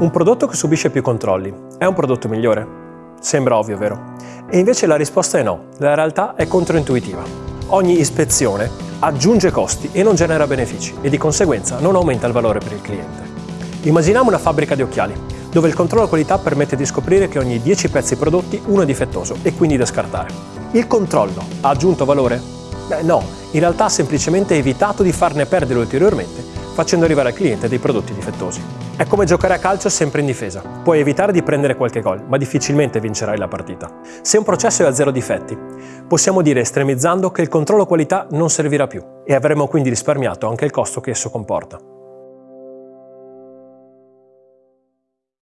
Un prodotto che subisce più controlli è un prodotto migliore? Sembra ovvio, vero? E invece la risposta è no, la realtà è controintuitiva. Ogni ispezione aggiunge costi e non genera benefici e di conseguenza non aumenta il valore per il cliente. Immaginiamo una fabbrica di occhiali, dove il controllo qualità permette di scoprire che ogni 10 pezzi prodotti uno è difettoso e quindi da scartare. Il controllo ha aggiunto valore? Beh no, in realtà ha semplicemente evitato di farne perdere ulteriormente facendo arrivare al cliente dei prodotti difettosi. È come giocare a calcio sempre in difesa. Puoi evitare di prendere qualche gol, ma difficilmente vincerai la partita. Se un processo è a zero difetti, possiamo dire estremizzando che il controllo qualità non servirà più e avremo quindi risparmiato anche il costo che esso comporta.